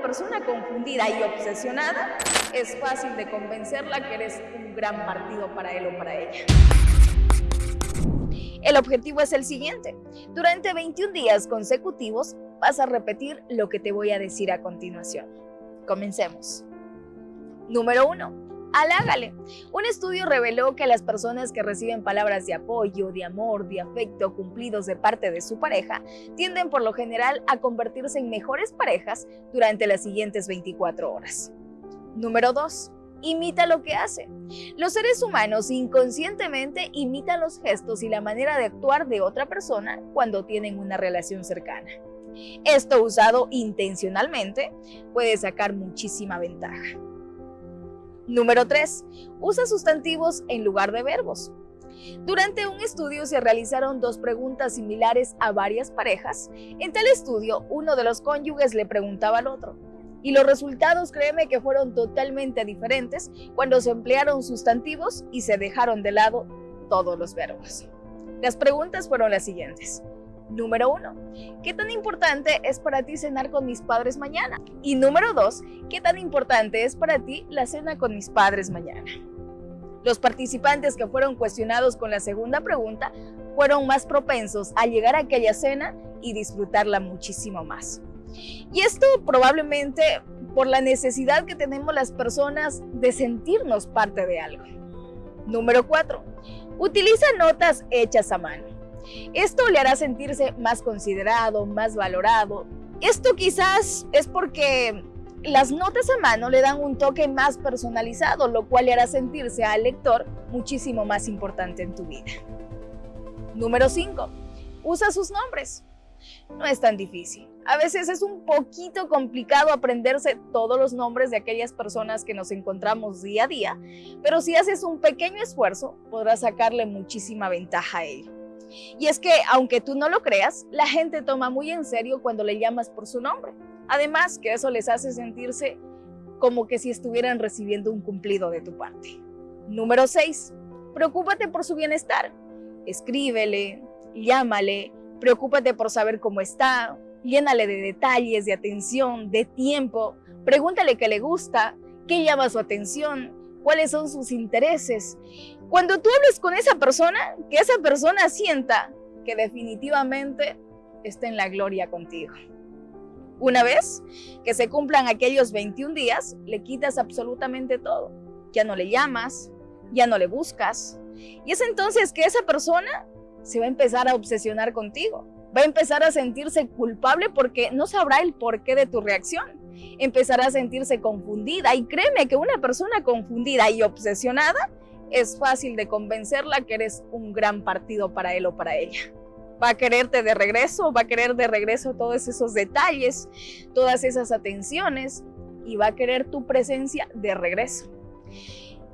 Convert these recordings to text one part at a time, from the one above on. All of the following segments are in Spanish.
persona confundida y obsesionada, es fácil de convencerla que eres un gran partido para él o para ella. El objetivo es el siguiente. Durante 21 días consecutivos vas a repetir lo que te voy a decir a continuación. Comencemos. Número 1. Halágale. Un estudio reveló que las personas que reciben palabras de apoyo, de amor, de afecto cumplidos de parte de su pareja tienden por lo general a convertirse en mejores parejas durante las siguientes 24 horas. Número 2. Imita lo que hace. Los seres humanos inconscientemente imitan los gestos y la manera de actuar de otra persona cuando tienen una relación cercana. Esto usado intencionalmente puede sacar muchísima ventaja. Número 3. Usa sustantivos en lugar de verbos. Durante un estudio se realizaron dos preguntas similares a varias parejas. En tal estudio, uno de los cónyuges le preguntaba al otro. Y los resultados, créeme que fueron totalmente diferentes cuando se emplearon sustantivos y se dejaron de lado todos los verbos. Las preguntas fueron las siguientes. Número uno, ¿qué tan importante es para ti cenar con mis padres mañana? Y número dos, ¿qué tan importante es para ti la cena con mis padres mañana? Los participantes que fueron cuestionados con la segunda pregunta fueron más propensos a llegar a aquella cena y disfrutarla muchísimo más. Y esto probablemente por la necesidad que tenemos las personas de sentirnos parte de algo. Número 4. Utiliza notas hechas a mano. Esto le hará sentirse más considerado, más valorado. Esto quizás es porque las notas a mano le dan un toque más personalizado, lo cual le hará sentirse al lector muchísimo más importante en tu vida. Número 5. Usa sus nombres. No es tan difícil. A veces es un poquito complicado aprenderse todos los nombres de aquellas personas que nos encontramos día a día, pero si haces un pequeño esfuerzo, podrás sacarle muchísima ventaja a ello. Y es que, aunque tú no lo creas, la gente toma muy en serio cuando le llamas por su nombre. Además, que eso les hace sentirse como que si estuvieran recibiendo un cumplido de tu parte. Número 6. Preocúpate por su bienestar. Escríbele, llámale, preocúpate por saber cómo está, llénale de detalles, de atención, de tiempo, pregúntale qué le gusta, qué llama su atención, cuáles son sus intereses. Cuando tú hables con esa persona, que esa persona sienta que definitivamente está en la gloria contigo. Una vez que se cumplan aquellos 21 días, le quitas absolutamente todo. Ya no le llamas, ya no le buscas. Y es entonces que esa persona se va a empezar a obsesionar contigo. Va a empezar a sentirse culpable porque no sabrá el porqué de tu reacción. Empezará a sentirse confundida y créeme que una persona confundida y obsesionada es fácil de convencerla que eres un gran partido para él o para ella. Va a quererte de regreso, va a querer de regreso todos esos detalles, todas esas atenciones y va a querer tu presencia de regreso.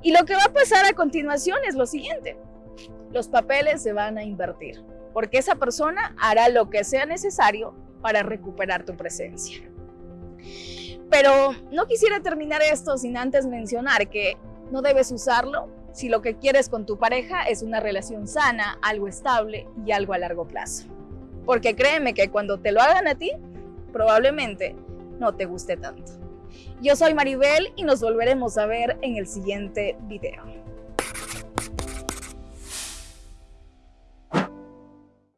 Y lo que va a pasar a continuación es lo siguiente. Los papeles se van a invertir, porque esa persona hará lo que sea necesario para recuperar tu presencia. Pero no quisiera terminar esto sin antes mencionar que no debes usarlo si lo que quieres con tu pareja es una relación sana, algo estable y algo a largo plazo. Porque créeme que cuando te lo hagan a ti, probablemente no te guste tanto. Yo soy Maribel y nos volveremos a ver en el siguiente video.